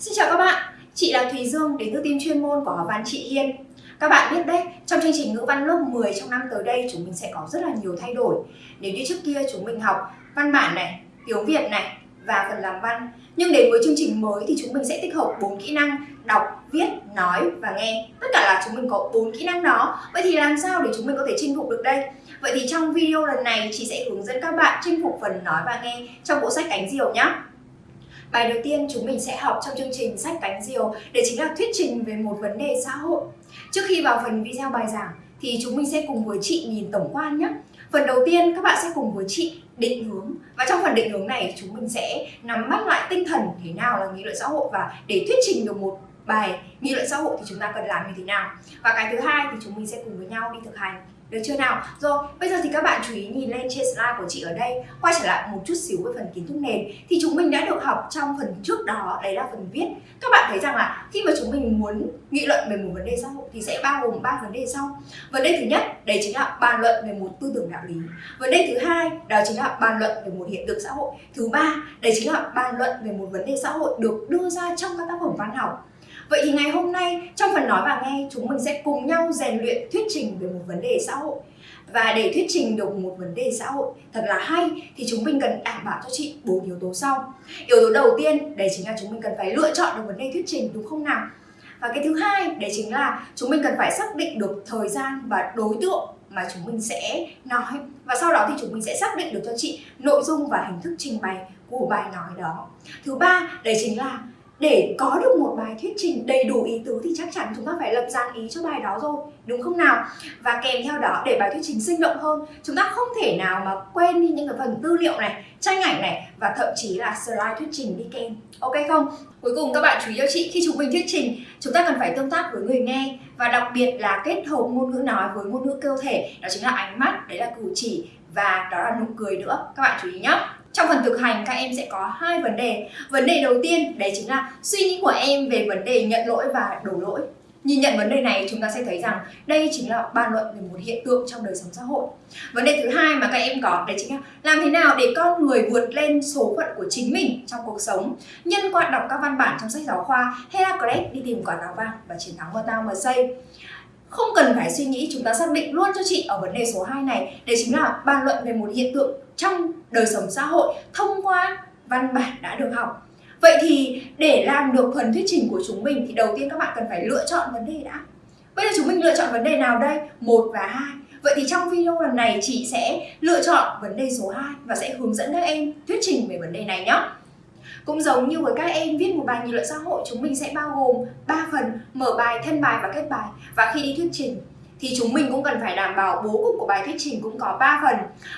Xin chào các bạn, chị là Thùy Dương đến từ team chuyên môn của học văn chị Hiên. Các bạn biết đấy, trong chương trình ngữ văn lớp 10 trong năm tới đây chúng mình sẽ có rất là nhiều thay đổi. Nếu như trước kia chúng mình học văn bản này, tiếng Việt này và phần làm văn. Nhưng đến với chương trình mới thì chúng mình sẽ tích hợp 4 kỹ năng đọc, viết, nói và nghe. Tất cả là chúng mình có 4 kỹ năng đó. Vậy thì làm sao để chúng mình có thể chinh phục được đây? Vậy thì trong video lần này chị sẽ hướng dẫn các bạn chinh phục phần nói và nghe trong bộ sách Cánh Diều nhé. Bài đầu tiên chúng mình sẽ học trong chương trình sách Cánh Diều, để chính là thuyết trình về một vấn đề xã hội. Trước khi vào phần video bài giảng, thì chúng mình sẽ cùng với chị nhìn tổng quan nhé. Phần đầu tiên, các bạn sẽ cùng với chị định hướng và trong phần định hướng này, chúng mình sẽ nắm bắt lại tinh thần thế nào là nghị luận xã hội và để thuyết trình được một bài nghị luận xã hội thì chúng ta cần làm như thế nào và cái thứ hai thì chúng mình sẽ cùng với nhau đi thực hành được chưa nào? Rồi, bây giờ thì các bạn chú ý nhìn lên trên slide của chị ở đây Quay trở lại một chút xíu với phần kiến thức nền. Thì chúng mình đã được học trong phần trước đó, đấy là phần viết. Các bạn thấy rằng là khi mà chúng mình muốn nghị luận về một vấn đề xã hội Thì sẽ bao gồm ba vấn đề sau. Vấn đề thứ nhất, đấy chính là bàn luận về một tư tưởng đạo lý. Vấn đề thứ hai, đó chính là bàn luận về một hiện tượng xã hội. Thứ ba, đấy chính là bàn luận về một vấn đề xã hội được đưa ra trong các tác phẩm văn học. Vậy thì ngày hôm nay, trong phần nói và nghe, chúng mình sẽ cùng nhau rèn luyện thuyết trình về một vấn đề xã hội. Và để thuyết trình được một vấn đề xã hội thật là hay, thì chúng mình cần đảm bảo cho chị bốn yếu tố sau. Yếu tố đầu tiên, đấy chính là chúng mình cần phải lựa chọn được vấn đề thuyết trình đúng không nào? Và cái thứ hai, đấy chính là chúng mình cần phải xác định được thời gian và đối tượng mà chúng mình sẽ nói. Và sau đó thì chúng mình sẽ xác định được cho chị nội dung và hình thức trình bày của bài nói đó. Thứ ba, đấy chính là để có được một bài thuyết trình đầy đủ ý tứ thì chắc chắn chúng ta phải lập dàn ý cho bài đó rồi, đúng không nào? Và kèm theo đó, để bài thuyết trình sinh động hơn, chúng ta không thể nào mà quên đi những cái phần tư liệu này, tranh ảnh này, và thậm chí là slide thuyết trình đi kèm. Ok không? Cuối cùng các bạn chú ý cho chị, khi chúng mình thuyết trình, chúng ta cần phải tương tác với người nghe. Và đặc biệt là kết hợp ngôn ngữ nói với ngôn ngữ cơ thể, đó chính là ánh mắt, đấy là cử chỉ, và đó là nụ cười nữa. Các bạn chú ý nhé trong phần thực hành, các em sẽ có hai vấn đề. Vấn đề đầu tiên, đấy chính là suy nghĩ của em về vấn đề nhận lỗi và đổ lỗi. Nhìn nhận vấn đề này, chúng ta sẽ thấy rằng đây chính là bàn luận về một hiện tượng trong đời sống xã hội. Vấn đề thứ hai mà các em có, đấy chính là làm thế nào để con người vượt lên số phận của chính mình trong cuộc sống? Nhân qua đọc các văn bản trong sách giáo khoa, Heracles đi tìm quả táo vàng và chiến thắng Tao mà không cần phải suy nghĩ, chúng ta xác định luôn cho chị ở vấn đề số 2 này. Đấy chính là bàn luận về một hiện tượng trong đời sống xã hội thông qua văn bản đã được học. Vậy thì để làm được phần thuyết trình của chúng mình thì đầu tiên các bạn cần phải lựa chọn vấn đề đã. Bây giờ chúng mình lựa chọn vấn đề nào đây? một và hai. Vậy thì trong video lần này chị sẽ lựa chọn vấn đề số 2 và sẽ hướng dẫn các em thuyết trình về vấn đề này nhé cũng giống như với các em viết một bài nghị luận xã hội chúng mình sẽ bao gồm 3 phần mở bài, thân bài và kết bài. Và khi đi thuyết trình thì chúng mình cũng cần phải đảm bảo bố cục của bài thuyết trình cũng có 3 phần.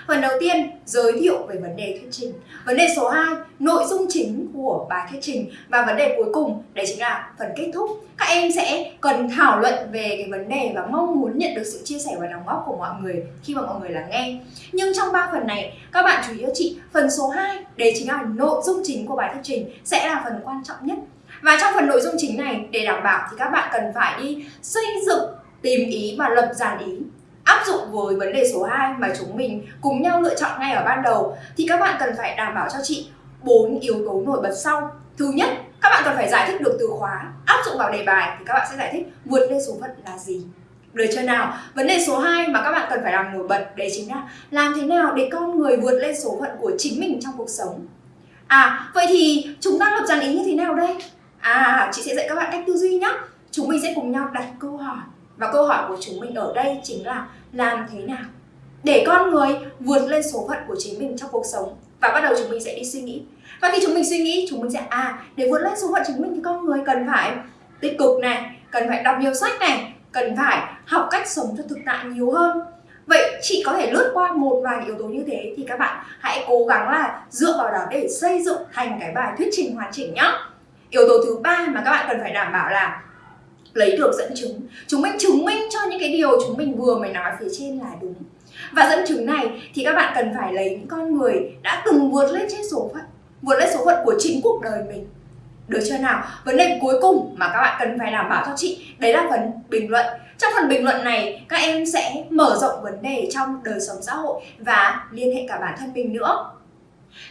Phần đầu tiên, giới thiệu về vấn đề thuyết trình. Vấn đề số 2, nội dung chính của bài thuyết trình. Và vấn đề cuối cùng, đấy chính là phần kết thúc. Các em sẽ cần thảo luận về cái vấn đề và mong muốn nhận được sự chia sẻ và đóng góp của mọi người khi mà mọi người lắng nghe. Nhưng trong 3 phần này, các bạn chú ý cho chị, phần số 2, đấy chính là nội dung chính của bài thuyết trình sẽ là phần quan trọng nhất. Và trong phần nội dung chính này, để đảm bảo thì các bạn cần phải đi xây dựng tìm ý và lập dàn ý áp dụng với vấn đề số 2 mà chúng mình cùng nhau lựa chọn ngay ở ban đầu thì các bạn cần phải đảm bảo cho chị bốn yếu tố nổi bật sau thứ nhất các bạn cần phải giải thích được từ khóa áp dụng vào đề bài thì các bạn sẽ giải thích vượt lên số phận là gì được chưa nào? Vấn đề số 2 mà các bạn cần phải làm nổi bật đấy chính là làm thế nào để con người vượt lên số phận của chính mình trong cuộc sống. À, vậy thì chúng ta lập dàn ý như thế nào đây? À, chị sẽ dạy các bạn cách tư duy nhé. Chúng mình sẽ cùng nhau đặt câu hỏi và câu hỏi của chúng mình ở đây chính là làm thế nào để con người vượt lên số phận của chính mình trong cuộc sống? Và bắt đầu chúng mình sẽ đi suy nghĩ. Và khi chúng mình suy nghĩ, chúng mình sẽ à để vượt lên số phận chính mình thì con người cần phải tích cực này, cần phải đọc nhiều sách này, cần phải học cách sống cho thực tại nhiều hơn. Vậy chị có thể lướt qua một vài yếu tố như thế thì các bạn hãy cố gắng là dựa vào đó để xây dựng thành cái bài thuyết trình hoàn chỉnh nhá. Yếu tố thứ ba mà các bạn cần phải đảm bảo là lấy được dẫn chứng. Chúng mình chứng minh cho những cái điều chúng mình vừa mới nói phía trên là đúng. Và dẫn chứng này thì các bạn cần phải lấy những con người đã từng vượt lên trên số phận, vượt lên số phận của chính cuộc đời mình. Được chưa nào? Vấn đề cuối cùng mà các bạn cần phải đảm bảo cho chị, Đấy là phần bình luận. Trong phần bình luận này, các em sẽ mở rộng vấn đề trong đời sống xã hội Và liên hệ cả bản thân mình nữa.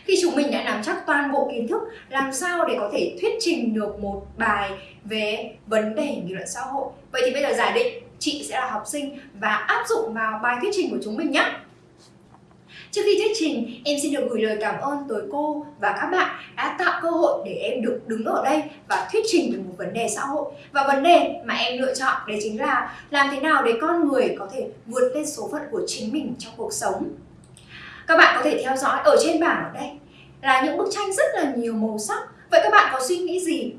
Khi chúng mình đã nắm chắc toàn bộ kiến thức làm sao để có thể thuyết trình được một bài về vấn đề nghị luận xã hội. Vậy thì bây giờ giả định chị sẽ là học sinh và áp dụng vào bài thuyết trình của chúng mình nhé. Trước khi thuyết trình, em xin được gửi lời cảm ơn tới cô và các bạn đã tạo cơ hội để em được đứng ở đây và thuyết trình về một vấn đề xã hội. Và vấn đề mà em lựa chọn đấy chính là làm thế nào để con người có thể vượt lên số phận của chính mình trong cuộc sống. Các bạn có thể theo dõi ở trên bảng ở đây là những bức tranh rất là nhiều màu sắc. Vậy các bạn có suy nghĩ gì?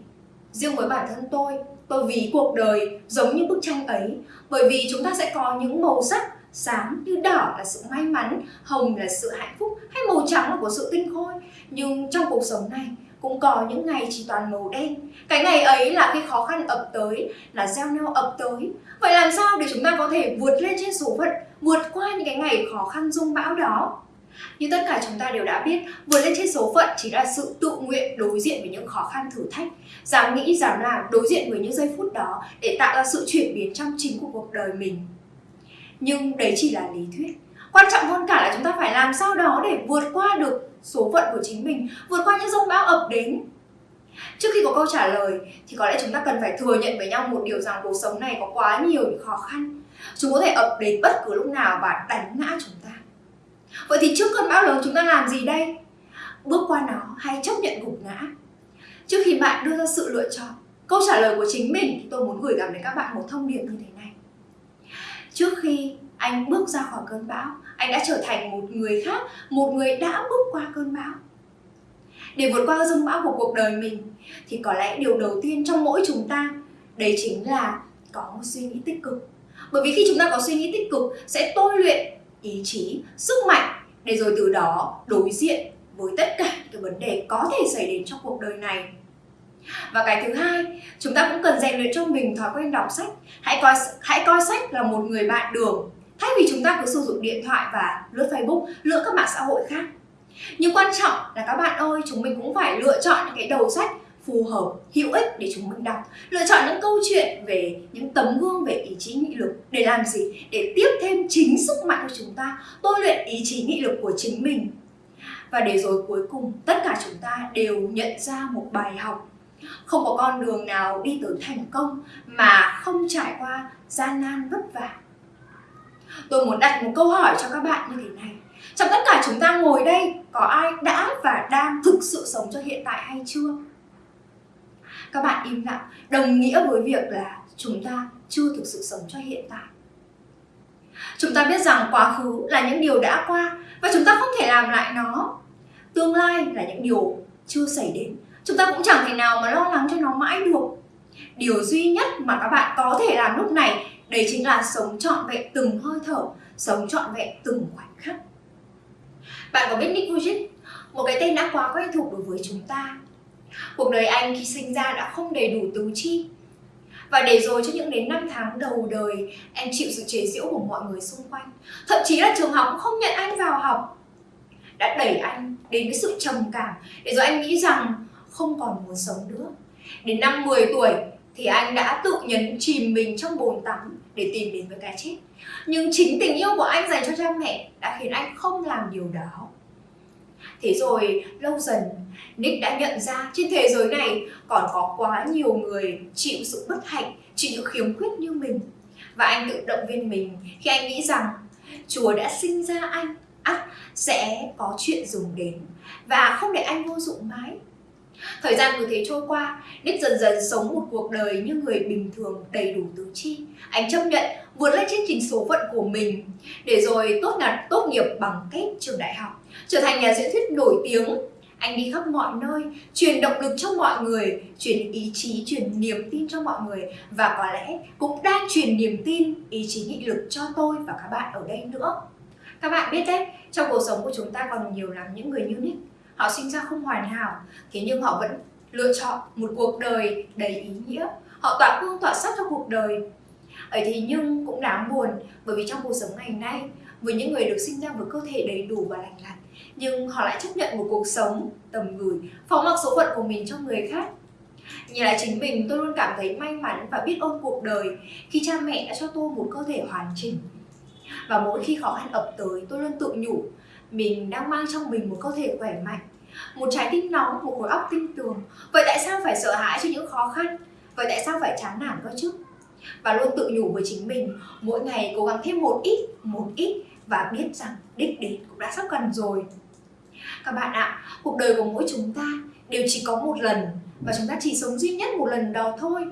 Riêng với bản thân tôi, tôi ví cuộc đời giống như bức tranh ấy bởi vì chúng ta sẽ có những màu sắc sáng như đỏ là sự may mắn, hồng là sự hạnh phúc hay màu trắng là của sự tinh khôi. Nhưng trong cuộc sống này cũng có những ngày chỉ toàn màu đen. Cái ngày ấy là khi khó khăn ập tới, là gieo neo ập tới. Vậy làm sao để chúng ta có thể vượt lên trên số phận, vượt qua những cái ngày khó khăn rung bão đó? Như tất cả chúng ta đều đã biết, vượt lên trên số phận chỉ là sự tự nguyện đối diện với những khó khăn thử thách, dám nghĩ, dám làm, đối diện với những giây phút đó để tạo ra sự chuyển biến trong chính của cuộc đời mình. Nhưng đấy chỉ là lý thuyết. Quan trọng hơn cả là chúng ta phải làm sao đó để vượt qua được số phận của chính mình vượt qua những rông bão ập đến. Trước khi có câu trả lời thì có lẽ chúng ta cần phải thừa nhận với nhau một điều rằng cuộc sống này có quá nhiều những khó khăn. Chúng có thể ập đến bất cứ lúc nào và đánh ngã chúng ta vậy thì trước cơn bão lớn chúng ta làm gì đây? Bước qua nó hay chấp nhận gục ngã? Trước khi bạn đưa ra sự lựa chọn, câu trả lời của chính mình thì tôi muốn gửi gắm đến các bạn một thông điệp như thế này. Trước khi anh bước ra khỏi cơn bão, anh đã trở thành một người khác, một người đã bước qua cơn bão. Để vượt qua dông bão của cuộc đời mình, thì có lẽ điều đầu tiên trong mỗi chúng ta, đấy chính là có một suy nghĩ tích cực. Bởi vì khi chúng ta có suy nghĩ tích cực, sẽ tôi luyện ý chí, sức mạnh để rồi từ đó đối diện với tất cả những vấn đề có thể xảy đến trong cuộc đời này. Và cái thứ hai, chúng ta cũng cần rèn luyện cho mình thói quen đọc sách. Hãy coi hãy coi sách là một người bạn đường. Thay vì chúng ta cứ sử dụng điện thoại và lướt facebook, lướt các mạng xã hội khác. Nhưng quan trọng là các bạn ơi, chúng mình cũng phải lựa chọn những cái đầu sách phù hợp, hữu ích để chúng mình đọc. Lựa chọn những câu chuyện về những tấm gương về ý chí nghị lực Để làm gì? Để tiếp thêm chính sức mạnh của chúng ta Tôi luyện ý chí nghị lực của chính mình. Và để rồi cuối cùng tất cả chúng ta đều nhận ra một bài học. Không có con đường nào đi tới thành công mà không trải qua gian nan vất vả. Tôi muốn đặt một câu hỏi cho các bạn như thế này. Trong tất cả chúng ta ngồi đây có ai đã và đang thực sự sống cho hiện tại hay chưa? Các bạn im lặng. Đồng nghĩa với việc là chúng ta chưa thực sự sống cho hiện tại. Chúng ta biết rằng quá khứ là những điều đã qua và chúng ta không thể làm lại nó. Tương lai là những điều chưa xảy đến. Chúng ta cũng chẳng thể nào mà lo lắng cho nó mãi được. Điều duy nhất mà các bạn có thể làm lúc này, đấy chính là sống trọn vẹn từng hơi thở, sống trọn vẹn từng khoảnh khắc. Bạn có biết Nick Vujicic một cái tên đã quá quen thuộc đối với chúng ta cuộc đời anh khi sinh ra đã không đầy đủ tứ chi và để rồi cho những đến năm tháng đầu đời, anh chịu sự chế giễu của mọi người xung quanh thậm chí là trường học cũng không nhận anh vào học đã đẩy anh đến với sự trầm cảm, để rồi anh nghĩ rằng không còn muốn sống nữa. Đến năm 10 tuổi thì anh đã tự nhấn chìm mình trong bồn tắm để tìm đến với cái chết. Nhưng chính tình yêu của anh dành cho cha mẹ đã khiến anh không làm điều đó. Thế rồi lâu dần Nick đã nhận ra trên thế giới này còn có quá nhiều người chịu sự bất hạnh, chịu những khiếm khuyết như mình. Và anh tự động viên mình khi anh nghĩ rằng Chúa đã sinh ra anh, ắt sẽ có chuyện dùng đến và không để anh vô dụng mãi Thời gian cứ thế trôi qua, Nick dần dần sống một cuộc đời như người bình thường đầy đủ tứ chi. Anh chấp nhận vượt lên chương trình số phận của mình để rồi tốt nghiệp, tốt nghiệp bằng kết trường đại học, trở thành nhà diễn thuyết nổi tiếng. Anh đi khắp mọi nơi, truyền động lực cho mọi người, truyền ý chí, truyền niềm tin cho mọi người và có lẽ cũng đang truyền niềm tin, ý chí nghị lực cho tôi và các bạn ở đây nữa. Các bạn biết đấy, trong cuộc sống của chúng ta còn nhiều lắm những người như Nick họ sinh ra không hoàn hảo. Thế nhưng họ vẫn lựa chọn một cuộc đời đầy ý nghĩa. Họ tỏa hương tỏa sắc cho cuộc đời. Ấy thì nhưng cũng đáng buồn bởi vì trong cuộc sống ngày nay với những người được sinh ra với cơ thể đầy đủ và lành lặn nhưng họ lại chấp nhận một cuộc sống tầm gửi phó mặc số phận của mình cho người khác. Nhìn lại chính mình, tôi luôn cảm thấy may mắn và biết ơn cuộc đời khi cha mẹ đã cho tôi một cơ thể hoàn chỉnh. Và mỗi khi khó khăn ập tới, tôi luôn tự nhủ mình đang mang trong mình một cơ thể khỏe mạnh, một trái tim nóng, một khối óc tinh tường. Vậy tại sao phải sợ hãi cho những khó khăn? Vậy tại sao phải chán nản cơ chứ? Và luôn tự nhủ với chính mình, mỗi ngày cố gắng thêm một ít, một ít và biết rằng đích đến cũng đã sắp gần rồi. Các bạn ạ, cuộc đời của mỗi chúng ta đều chỉ có một lần và chúng ta chỉ sống duy nhất một lần đó thôi.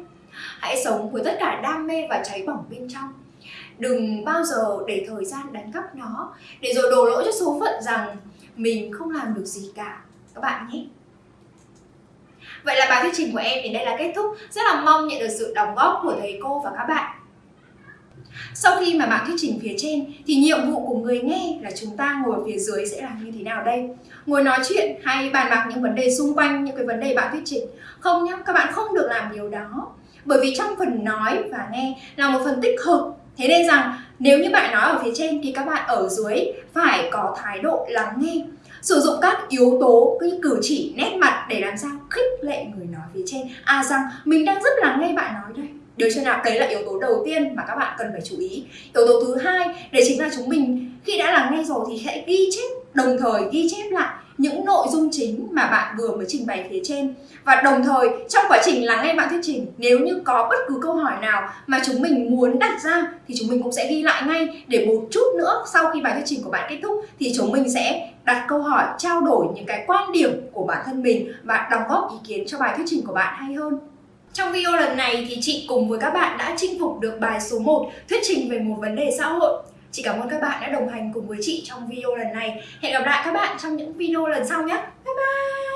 Hãy sống với tất cả đam mê và cháy bỏng bên trong. Đừng bao giờ để thời gian đánh cắp nó để rồi đổ lỗi cho số phận rằng mình không làm được gì cả các bạn nhé. Vậy là bài thuyết trình của em đến đây là kết thúc. Rất là mong nhận được sự đóng góp của thầy cô và các bạn. Sau khi mà bạn thuyết trình phía trên thì nhiệm vụ của người nghe là chúng ta ngồi phía dưới sẽ làm như thế nào đây? Ngồi nói chuyện hay bàn bạc những vấn đề xung quanh những cái vấn đề bạn thuyết trình? Không nhá, các bạn không được làm điều đó. Bởi vì trong phần nói và nghe là một phần tích cực Thế nên rằng, nếu như bạn nói ở phía trên thì các bạn ở dưới phải có thái độ lắng nghe. Sử dụng các yếu tố, cái cử chỉ nét mặt để làm sao khích lệ người nói phía trên. À rằng, mình đang rất lắng nghe bạn nói đây. Được chưa nào? Đấy là yếu tố đầu tiên mà các bạn cần phải chú ý. Yếu tố thứ hai, đấy chính là chúng mình khi đã lắng nghe rồi thì hãy ghi chép, đồng thời ghi chép lại những nội dung chính mà bạn vừa mới trình bày phía trên. Và đồng thời, trong quá trình lắng nghe bạn thuyết trình, nếu như có bất cứ câu hỏi nào mà chúng mình muốn đặt ra thì chúng mình cũng sẽ ghi lại ngay. Để một chút nữa, sau khi bài thuyết trình của bạn kết thúc thì chúng mình sẽ đặt câu hỏi, trao đổi những cái quan điểm của bản thân mình và đóng góp ý kiến cho bài thuyết trình của bạn hay hơn. Trong video lần này thì chị cùng với các bạn đã chinh phục được bài số 1 thuyết trình về một vấn đề xã hội. Chị cảm ơn các bạn đã đồng hành cùng với chị trong video lần này. Hẹn gặp lại các bạn trong những video lần sau nhé. Bye bye!